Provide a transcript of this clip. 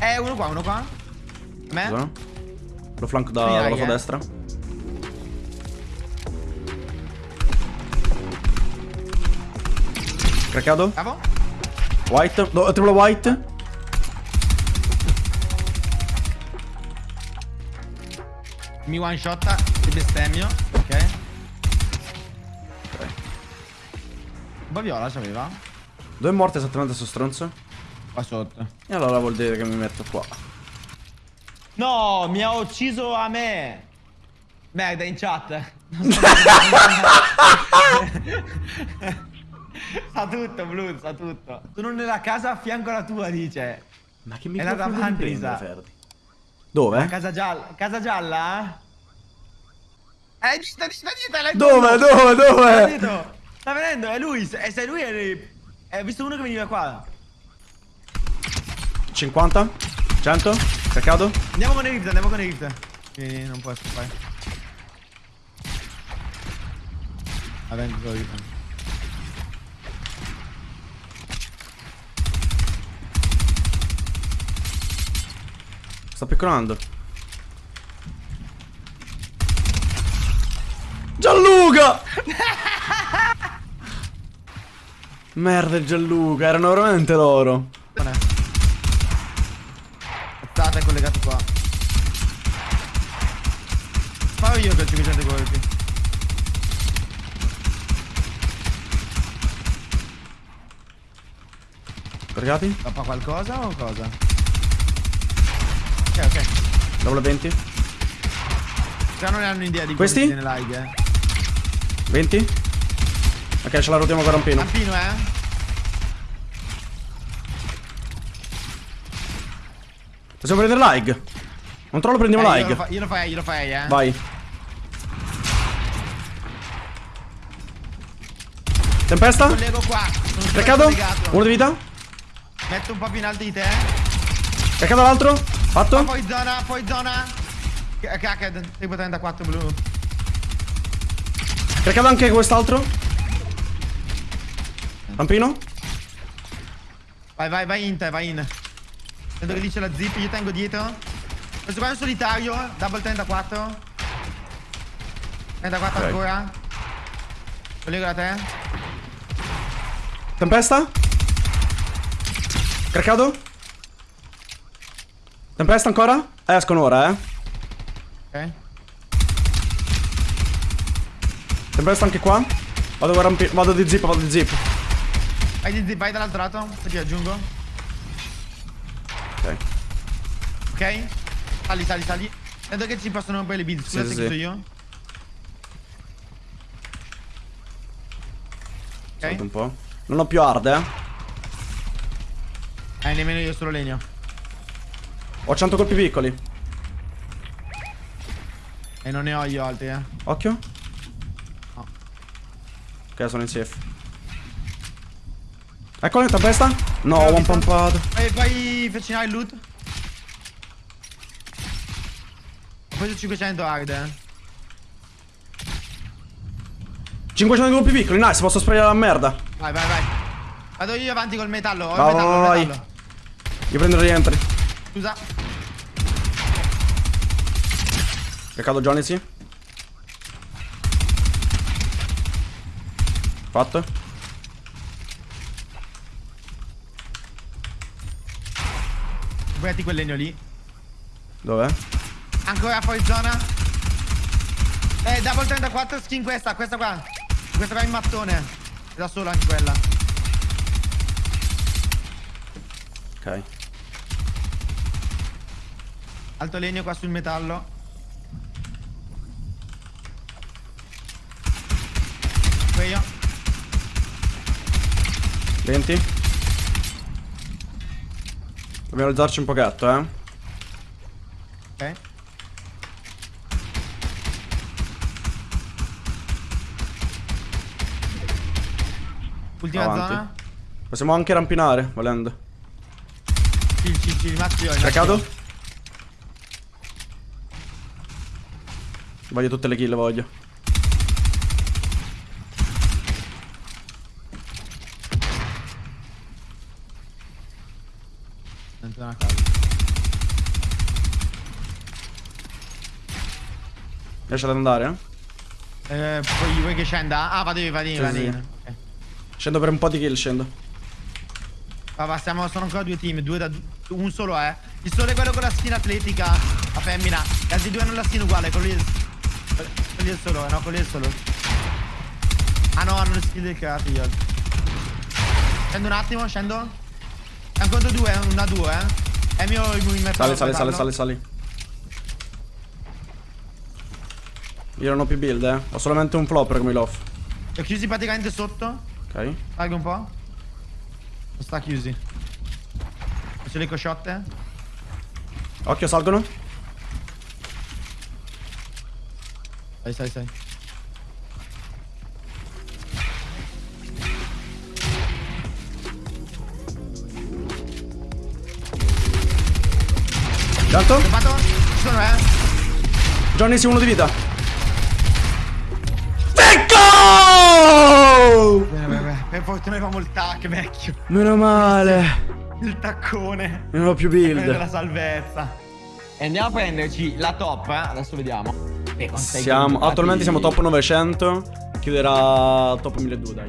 Eh, uno qua, uno qua. Me? Scusa. Lo flanco da, dalla tua eh. destra. Craccato. Bravo. White. No, triplo white. Mi one shotta. Ti bestemmio. Ok. Un po' viola c'aveva. Dove è morto esattamente sto stronzo? Qua sotto. E allora vuol dire che mi metto qua. No, mi ha ucciso a me. Merda, in chat. sa tutto, Blue, sa tutto. Sono nella casa a fianco alla tua, dice. Ma che È andata microfono avanti, mi prende. Ferdi? Dove? La casa gialla. Casa gialla? Eh, dita, dita, dita, Dove? Dove? Dove? Sta venendo, è lui. E se lui è... Hai visto uno che veniva qua. 50? 100? Craccato? Andiamo con rift, andiamo con rift. Sì, non può scappare. Va bene, con i rift. Sta piccolando. Gianluca! Merda il Gianluca, erano veramente loro. Cazzata è collegato qua. Farò io per 500 colpi. Caricati? Scappa qualcosa o cosa? Ok, ok. Double 20? Già non ne hanno idea di Questi? tiene like, eh. 20? Ok, ce la rotiamo con rampino. Rampino, eh. Possiamo prendere like? Non trollo prendiamo Eh, io, lo fa- io lo farei, io lo farei, eh. Vai. Tempesta? Collego qua. Collegato. Uno di vita? Metto un po' più in alto di te. Craccato l'altro? Ma Fatto? poi zona, poi zona. C- Cracked, tipo 34 blu. Craccato anche quest'altro? Rampino? Vai, vai, vai in te, vai in. Vedo che c'è la zip, io tengo dietro. Questo qua è un solitario, double 34. 34 Ok. ancora. Collego da te. Tempesta? Craccato? Tempesta ancora? Eh, escono ora, eh. Ok. Tempesta anche qua. Vado, vado di zip, vado di zip. Vai di zip, vai dall'altro lato. Ti aggiungo. Ok. Ok? Sali, sali, sali. Vedo che ci possono rompere le build. Scusa Sì, se sì, io. Salto Ok. un po'. Non ho più hard, eh. Eh, nemmeno io, solo legno. Ho 100 colpi piccoli. E non ne ho io altri, eh. Occhio. No. Ok, sono in safe. Eccolo, tempesta? No, L'ho one visto. pumpato. Vai, vai avvicinare il loot. Ho preso 500 hard, eh. 500 colpi piccoli, nice, posso sprayare la merda. Vai, vai, vai. Vado io avanti col metallo. Ho il metallo, vai, metallo. Io prendo il rientri. Scusa. Peccato Johnny, sì. Fatto. Guardati quel legno lì. Dov'è? Ancora fuori zona. Eh, double 34 skin questa, questa qua. Questa qua in mattone. È da sola anche quella. Ok. Alto legno qua sul metallo. Qui io. 20. Dobbiamo alzarci un pochetto, eh. Ok. Ultima Avanti. zona. Possiamo anche rampinare, volendo. Ci, ci, ci, rimasto io. io. Voglio tutte le kill, voglio. Dentro una casa. Riesci ad andare? Eh, poi vuoi che scenda? Ah, vado io, Sì, vado sì. io. Ok. Scendo per un po' di kill, scendo. Va, va, stiamo, sono ancora due team, due da un solo è. Il solo è quello con la skin atletica, la femmina. Gli altri due hanno la skin uguale, quello lì è, quello lì il solo, eh, no, quello lì il solo. Ah no, hanno le skin del creati gli altri. Scendo un attimo, scendo. È ancora due, eh, una due, eh. È mio il movimento. Sali, sali, per sali, farlo. sali, sali. Io non ho più build, eh. Ho solamente un flopper come l'off. Li ho chiusi praticamente sotto. Ok. Salgo un po'. Non sta chiusi. Faccio le cosciotte. Occhio, salgono. Stai, stai, stai. Tanto? Sono, eh? Johnny, sì, uno di vita. Ecco! Bene, bene, bene. Per fortuna avevamo il tac, vecchio. Meno male. Il taccone. Non ho più Prende la build. salvezza. E andiamo a prenderci la top, eh. Adesso vediamo. Siamo, attualmente siamo top 900. Chiuderà top 1200, dai.